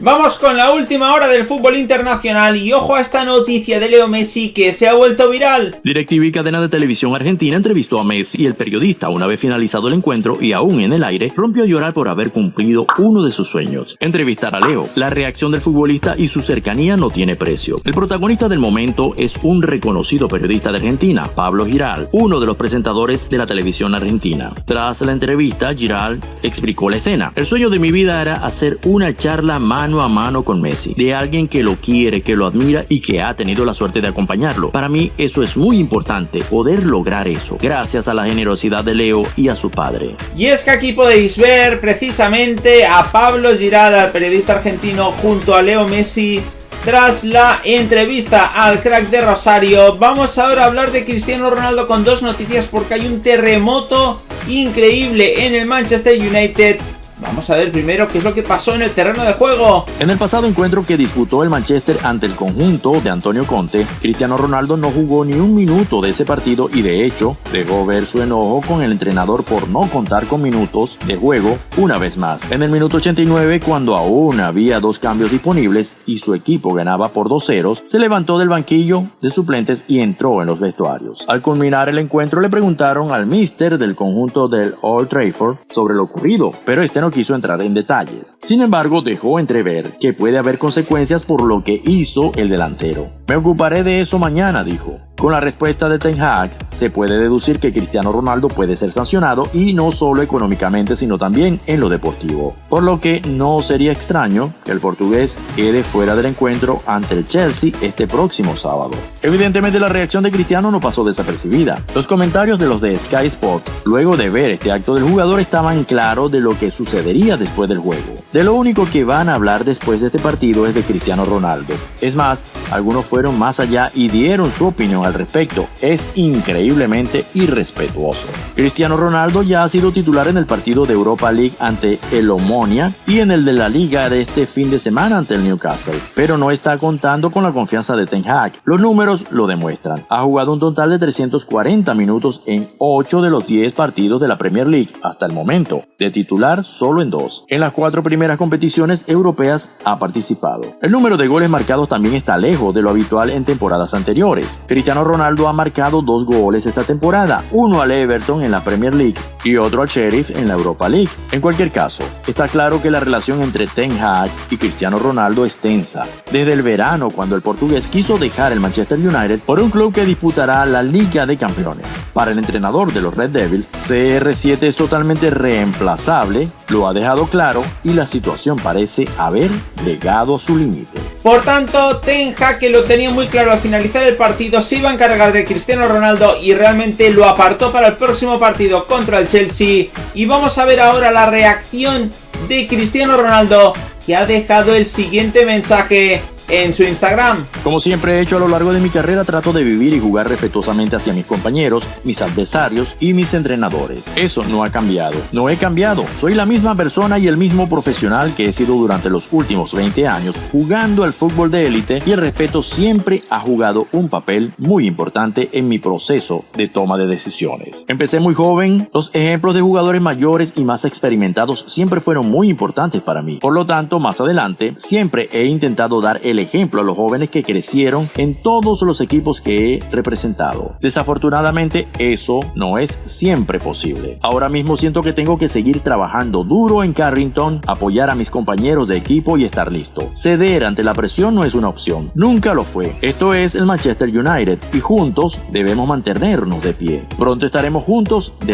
Vamos con la última hora del fútbol internacional y ojo a esta noticia de Leo Messi que se ha vuelto viral. DirecTV Cadena de Televisión Argentina entrevistó a Messi y el periodista una vez finalizado el encuentro y aún en el aire rompió a llorar por haber cumplido uno de sus sueños, entrevistar a Leo. La reacción del futbolista y su cercanía no tiene precio. El protagonista del momento es un reconocido periodista de Argentina, Pablo Giral, uno de los presentadores de la televisión argentina. Tras la entrevista, Giral explicó la escena. El sueño de mi vida era hacer una charla más mano a mano con Messi, de alguien que lo quiere, que lo admira y que ha tenido la suerte de acompañarlo. Para mí eso es muy importante, poder lograr eso, gracias a la generosidad de Leo y a su padre. Y es que aquí podéis ver precisamente a Pablo Giral, al periodista argentino, junto a Leo Messi, tras la entrevista al crack de Rosario, vamos ahora a hablar de Cristiano Ronaldo con dos noticias porque hay un terremoto increíble en el Manchester United Vamos a ver primero qué es lo que pasó en el terreno de juego. En el pasado encuentro que disputó el Manchester ante el conjunto de Antonio Conte, Cristiano Ronaldo no jugó ni un minuto de ese partido y de hecho dejó ver su enojo con el entrenador por no contar con minutos de juego una vez más. En el minuto 89, cuando aún había dos cambios disponibles y su equipo ganaba por dos ceros, se levantó del banquillo de suplentes y entró en los vestuarios. Al culminar el encuentro le preguntaron al mister del conjunto del Old Trafford sobre lo ocurrido, pero este no quiso entrar en detalles. Sin embargo, dejó entrever que puede haber consecuencias por lo que hizo el delantero. Me ocuparé de eso mañana, dijo. Con la respuesta de Ten Hag, se puede deducir que Cristiano Ronaldo puede ser sancionado y no solo económicamente sino también en lo deportivo, por lo que no sería extraño que el portugués quede fuera del encuentro ante el Chelsea este próximo sábado. Evidentemente la reacción de Cristiano no pasó desapercibida. Los comentarios de los de Sky Sport luego de ver este acto del jugador estaban claros de lo que sucedería después del juego. De lo único que van a hablar después de este partido es de Cristiano Ronaldo. Es más, algunos fueron más allá y dieron su opinión al respecto. Es increíblemente irrespetuoso. Cristiano Ronaldo ya ha sido titular en el partido de Europa League ante el Omonia y en el de la liga de este fin de semana ante el Newcastle, pero no está contando con la confianza de Ten Hag. Los números lo demuestran. Ha jugado un total de 340 minutos en 8 de los 10 partidos de la Premier League hasta el momento, de titular solo en 2. En las cuatro primeras competiciones europeas ha participado. El número de goles marcados también está lejos de lo habitual en temporadas anteriores. Cristiano Ronaldo ha marcado dos goles esta temporada, uno al Everton en la Premier League y otro al Sheriff en la Europa League. En cualquier caso, está claro que la relación entre Ten Hag y Cristiano Ronaldo es tensa. Desde el verano, cuando el portugués quiso dejar el Manchester United por un club que disputará la Liga de Campeones. Para el entrenador de los Red Devils, CR7 es totalmente reemplazable, lo ha dejado claro y la situación parece haber llegado a su límite. Por tanto, Ten que lo tenía muy claro al finalizar el partido, se iba a encargar de Cristiano Ronaldo y realmente lo apartó para el próximo partido contra el Chelsea. Y vamos a ver ahora la reacción de Cristiano Ronaldo, que ha dejado el siguiente mensaje en su Instagram. Como siempre he hecho a lo largo de mi carrera, trato de vivir y jugar respetuosamente hacia mis compañeros, mis adversarios y mis entrenadores. Eso no ha cambiado. No he cambiado. Soy la misma persona y el mismo profesional que he sido durante los últimos 20 años jugando al fútbol de élite y el respeto siempre ha jugado un papel muy importante en mi proceso de toma de decisiones. Empecé muy joven, los ejemplos de jugadores mayores y más experimentados siempre fueron muy importantes para mí. Por lo tanto, más adelante, siempre he intentado dar el ejemplo a los jóvenes que crecieron en todos los equipos que he representado. Desafortunadamente eso no es siempre posible. Ahora mismo siento que tengo que seguir trabajando duro en Carrington, apoyar a mis compañeros de equipo y estar listo. Ceder ante la presión no es una opción, nunca lo fue. Esto es el Manchester United y juntos debemos mantenernos de pie. Pronto estaremos juntos de